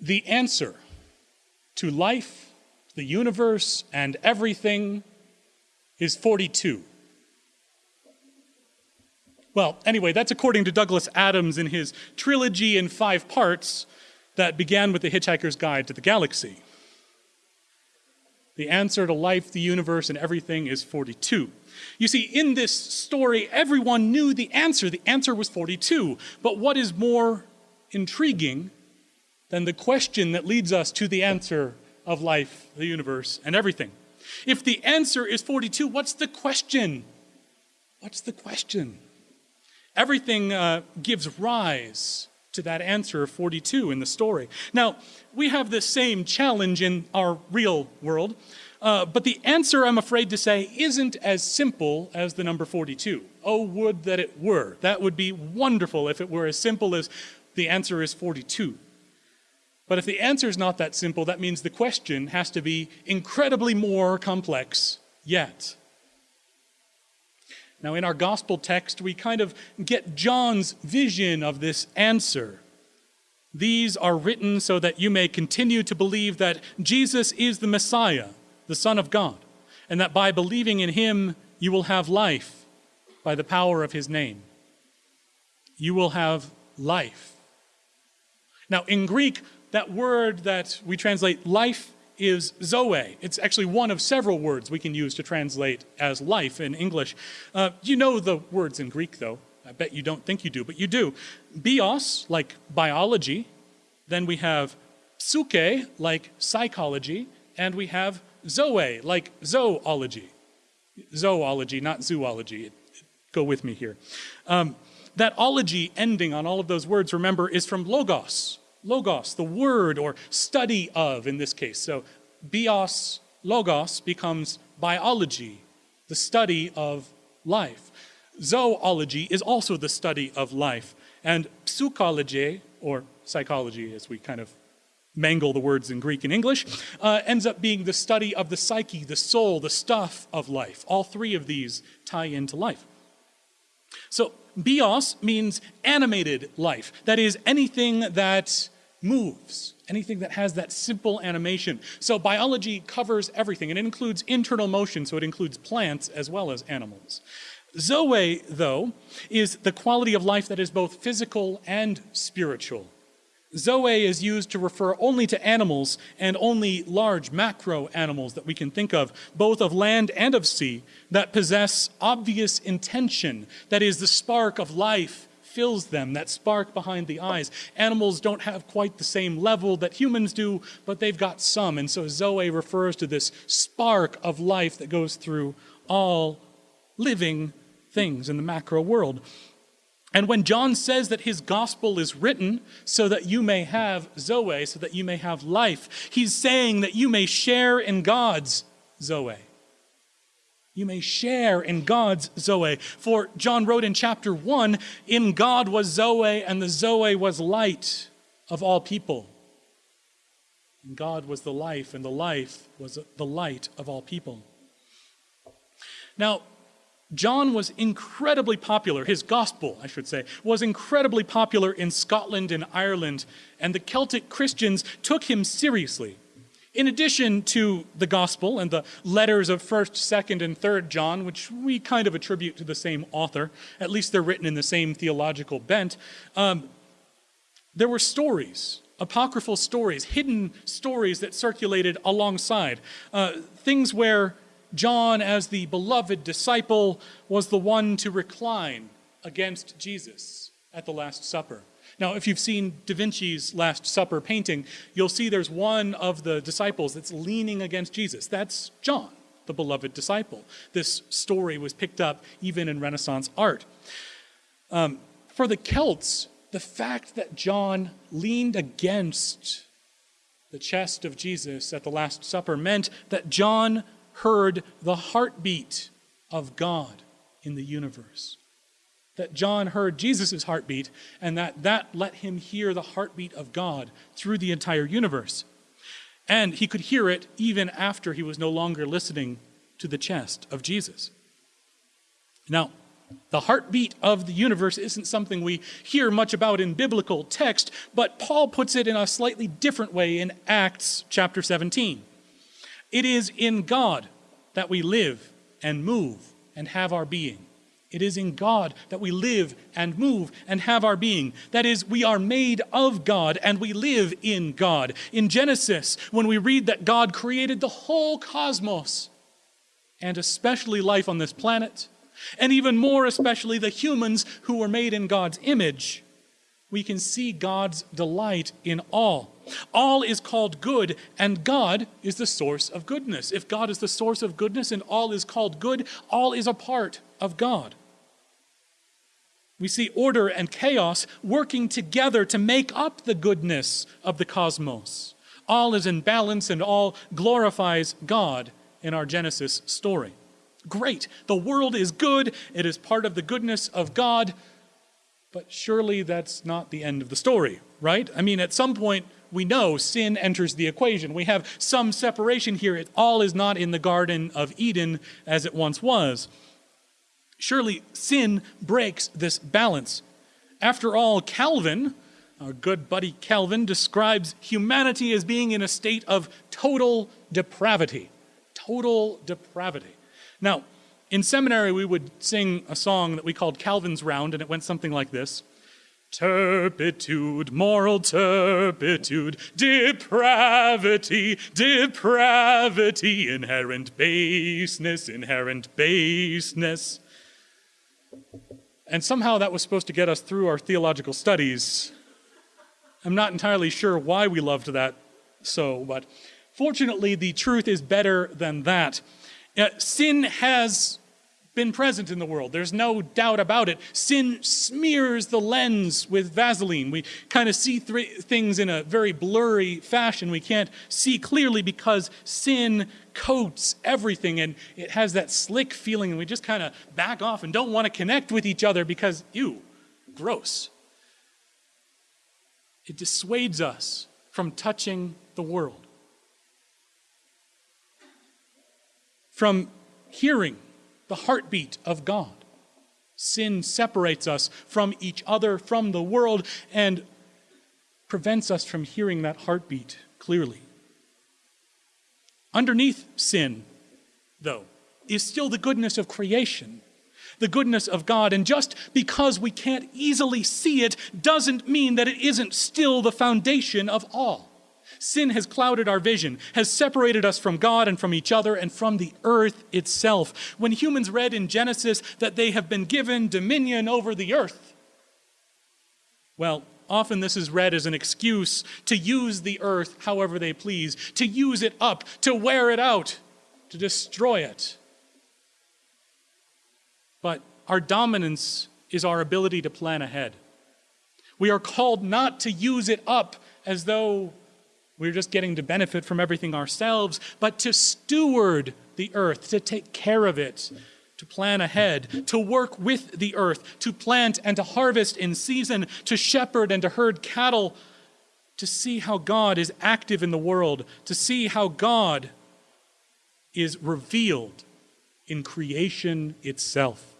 The answer to life, the universe, and everything is 42. Well, anyway, that's according to Douglas Adams in his trilogy in five parts that began with The Hitchhiker's Guide to the Galaxy. The answer to life, the universe, and everything is 42. You see, in this story, everyone knew the answer. The answer was 42. But what is more intriguing than the question that leads us to the answer of life, the universe, and everything? If the answer is 42, what's the question? What's the question? Everything uh, gives rise to that answer of 42 in the story. Now, we have the same challenge in our real world, uh, but the answer, I'm afraid to say, isn't as simple as the number 42. Oh, would that it were. That would be wonderful if it were as simple as the answer is 42. But if the answer is not that simple, that means the question has to be incredibly more complex yet. Now, in our gospel text, we kind of get John's vision of this answer. These are written so that you may continue to believe that Jesus is the Messiah, the Son of God, and that by believing in him, you will have life by the power of his name. You will have life. Now, in Greek, that word that we translate life is Zoe. It's actually one of several words we can use to translate as life in English. Uh, you know the words in Greek, though. I bet you don't think you do, but you do. Bios, like biology. Then we have psyche, like psychology. And we have zoe, like zoology. Zoology, not zoology. Go with me here. Um, that ology ending on all of those words, remember, is from logos, logos, the word or study of in this case. So bios, logos becomes biology, the study of life. Zoology is also the study of life. And psychology, or psychology as we kind of mangle the words in Greek and English, uh, ends up being the study of the psyche, the soul, the stuff of life. All three of these tie into life. So bios means animated life. That is, anything that moves, anything that has that simple animation. So biology covers everything, and it includes internal motion, so it includes plants as well as animals. Zoe, though, is the quality of life that is both physical and spiritual. Zoe is used to refer only to animals and only large macro animals that we can think of, both of land and of sea, that possess obvious intention, that is the spark of life fills them, that spark behind the eyes. Animals don't have quite the same level that humans do, but they've got some. And so Zoe refers to this spark of life that goes through all living things in the macro world. And when John says that his gospel is written so that you may have Zoe, so that you may have life, he's saying that you may share in God's Zoe you may share in God's Zoe. For John wrote in chapter 1 In God was Zoe, and the Zoe was light of all people. And God was the life, and the life was the light of all people. Now, John was incredibly popular, his gospel, I should say, was incredibly popular in Scotland and Ireland, and the Celtic Christians took him seriously. In addition to the gospel and the letters of 1st, 2nd, and 3rd John, which we kind of attribute to the same author, at least they're written in the same theological bent, um, there were stories, apocryphal stories, hidden stories that circulated alongside. Uh, things where John, as the beloved disciple, was the one to recline against Jesus at the Last Supper. Now, if you've seen Da Vinci's Last Supper painting, you'll see there's one of the disciples that's leaning against Jesus. That's John, the beloved disciple. This story was picked up even in Renaissance art. Um, for the Celts, the fact that John leaned against the chest of Jesus at the Last Supper meant that John heard the heartbeat of God in the universe that John heard Jesus' heartbeat and that that let him hear the heartbeat of God through the entire universe. And he could hear it even after he was no longer listening to the chest of Jesus. Now, The heartbeat of the universe isn't something we hear much about in biblical text, but Paul puts it in a slightly different way in Acts chapter 17. It is in God that we live and move and have our being. It is in God that we live and move and have our being. That is, we are made of God and we live in God. In Genesis, when we read that God created the whole cosmos, and especially life on this planet, and even more especially the humans who were made in God's image, we can see God's delight in all. All is called good, and God is the source of goodness. If God is the source of goodness and all is called good, all is a part of God. We see order and chaos working together to make up the goodness of the cosmos. All is in balance and all glorifies God in our Genesis story. Great. The world is good. It is part of the goodness of God. But surely that's not the end of the story, right? I mean, at some point, we know sin enters the equation. We have some separation here. It all is not in the Garden of Eden as it once was. Surely sin breaks this balance. After all, Calvin, our good buddy Calvin, describes humanity as being in a state of total depravity. Total depravity. Now, in seminary, we would sing a song that we called Calvin's Round, and it went something like this Turpitude, moral turpitude, depravity, depravity, inherent baseness, inherent baseness. And somehow that was supposed to get us through our theological studies. I'm not entirely sure why we loved that so, but fortunately, the truth is better than that. Uh, sin has been present in the world. There's no doubt about it. Sin smears the lens with Vaseline. We kind of see th- things in a very blurry fashion. We can't see clearly because sin coats everything and it has that slick feeling, and we just kind of back off and don't want to connect with each other because, ew, gross. It dissuades us from touching the world, from hearing the heartbeat of God. Sin separates us from each other, from the world, and prevents us from hearing that heartbeat clearly. Underneath sin, though, is still the goodness of creation, the goodness of God. And just because we can't easily see it doesn't mean that it isn't still the foundation of all. Sin has clouded our vision, has separated us from God and from each other and from the earth itself. When humans read in Genesis that they have been given dominion over the earth, well, often this is read as an excuse to use the earth however they please, to use it up, to wear it out, to destroy it. But our dominance is our ability to plan ahead. We are called not to use it up as though we're just getting to benefit from everything ourselves, but to steward the earth, to take care of it, to plan ahead, to work with the earth, to plant and to harvest in season, to shepherd and to herd cattle, to see how God is active in the world, to see how God is revealed in creation itself.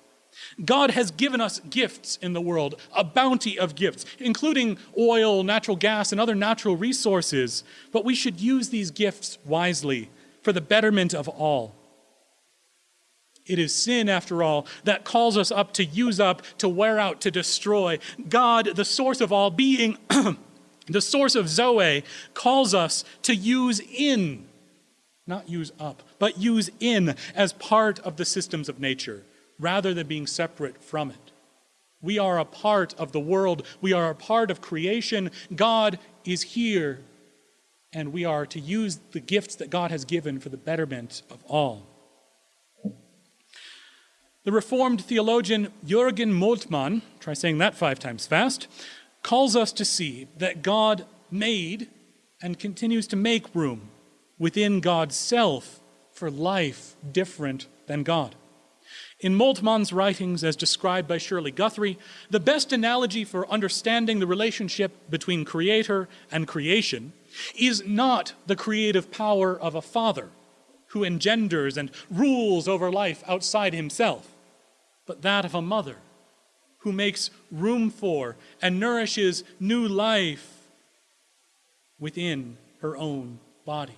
God has given us gifts in the world, a bounty of gifts, including oil, natural gas, and other natural resources. But we should use these gifts wisely for the betterment of all. It is sin, after all, that calls us up to use up, to wear out, to destroy. God, the source of all being, the source of Zoe, calls us to use in, not use up, but use in as part of the systems of nature rather than being separate from it. We are a part of the world, we are a part of creation. God is here, and we are to use the gifts that God has given for the betterment of all. The Reformed theologian Jürgen Moltmann, try saying that five times fast, calls us to see that God made and continues to make room within God's self for life different than God. In Moltmann's writings, as described by Shirley Guthrie, the best analogy for understanding the relationship between creator and creation is not the creative power of a father who engenders and rules over life outside himself. but that of a mother who makes room for and nourishes new life within her own body.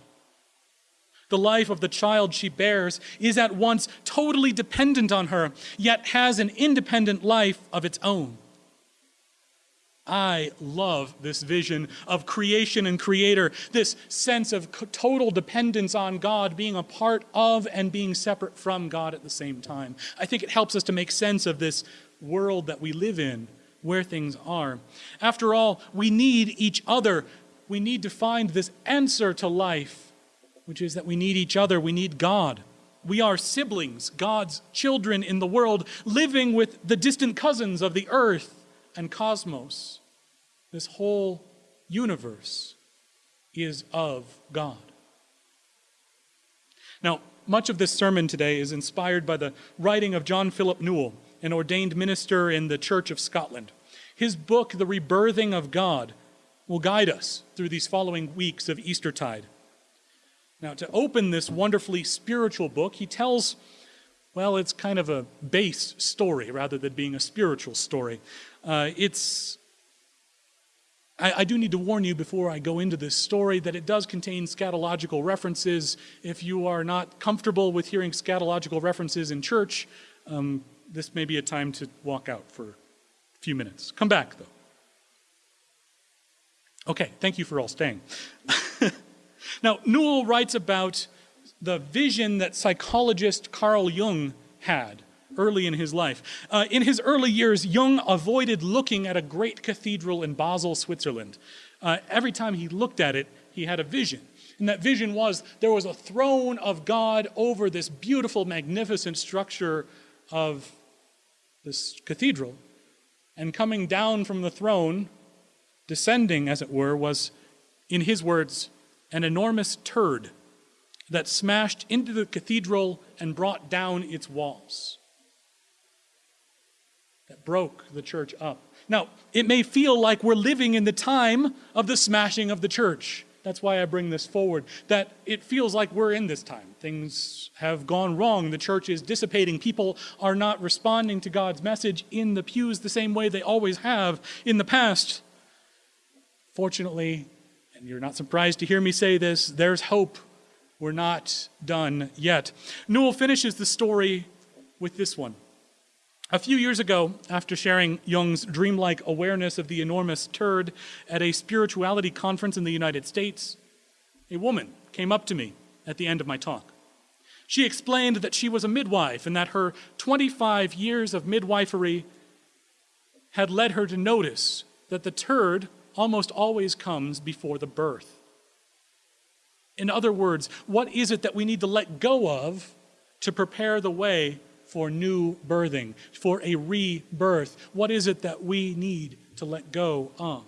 The life of the child she bears is at once totally dependent on her, yet has an independent life of its own. I love this vision of creation and creator, this sense of total dependence on God, being a part of and being separate from God at the same time. I think it helps us to make sense of this world that we live in, where things are. After all, we need each other. We need to find this answer to life which is that we need each other, we need God. We are siblings, God's children in the world, living with the distant cousins of the earth and cosmos. This whole universe is of God. Now, much of this sermon today is inspired by the writing of John Philip Newell, an ordained minister in the Church of Scotland. His book, The Rebirthing of God, will guide us through these following weeks of Eastertide. Now, to open this wonderfully spiritual book, he tells, well, it's kind of a base story rather than being a spiritual story. Uh, it's, I, I, do need to warn you before I go into this story that it does contain scatological references. If you are not comfortable with hearing scatological references in church, um, this may be a time to walk out for a few minutes. Come back, though. Okay, thank you for all staying. Now, Newell writes about the vision that psychologist Carl Jung had early in his life. Uh, in his early years, Jung avoided looking at a great cathedral in Basel, Switzerland. Uh, every time he looked at it, he had a vision. And that vision was there was a throne of God over this beautiful, magnificent structure of this cathedral. And coming down from the throne, descending, as it were, was, in his words, an enormous turd that smashed into the cathedral and brought down its walls. That broke the church up. Now, it may feel like we're living in the time of the smashing of the church. That's why I bring this forward. That it feels like we're in this time. Things have gone wrong. The church is dissipating. People are not responding to God's message in the pews the same way they always have in the past. Fortunately, and you're not surprised to hear me say this, there's hope. We're not done yet. Newell finishes the story with this one. A few years ago, after sharing Jung's dreamlike awareness of the enormous turd at a spirituality conference in the United States, a woman came up to me at the end of my talk. She explained that she was a midwife and that her 25 years of midwifery had led her to notice that the turd almost always comes before the birth. In other words, what is it that we need to let go of to prepare the way for new birthing, for a rebirth? What is it that we need to let go of?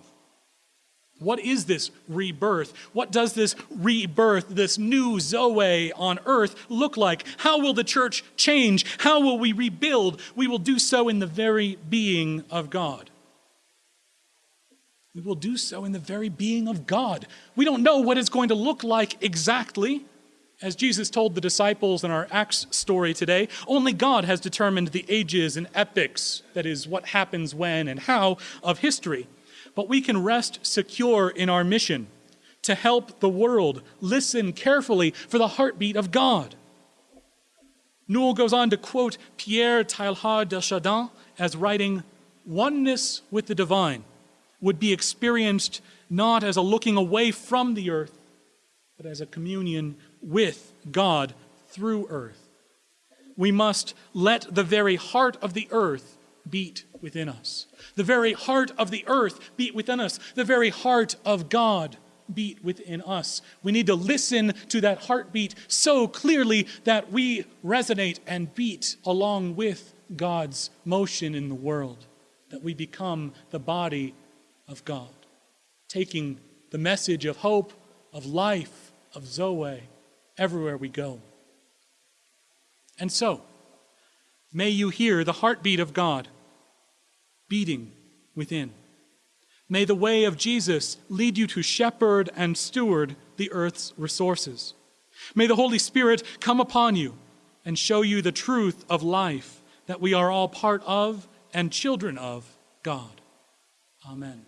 What is this rebirth? What does this rebirth, this new Zoe on earth look like? How will the church change? How will we rebuild? We will do so in the very being of God we will do so in the very being of God. We don't know what it's going to look like exactly. As Jesus told the disciples in our Acts story today, only God has determined the ages and epochs, that is, what happens when and how, of history. But we can rest secure in our mission to help the world listen carefully for the heartbeat of God. Newell goes on to quote Pierre Teilhard de Chardin as writing, Oneness with the divine would be experienced not as a looking away from the earth, but as a communion with God through earth. We must let the very heart of the earth beat within us. The very heart of the earth beat within us. The very heart of God beat within us. We need to listen to that heartbeat so clearly that we resonate and beat along with God's motion in the world, that we become the body of God, taking the message of hope, of life, of Zoe everywhere we go. And so, may you hear the heartbeat of God beating within. May the way of Jesus lead you to shepherd and steward the earth's resources. May the Holy Spirit come upon you and show you the truth of life that we are all part of and children of God. Amen.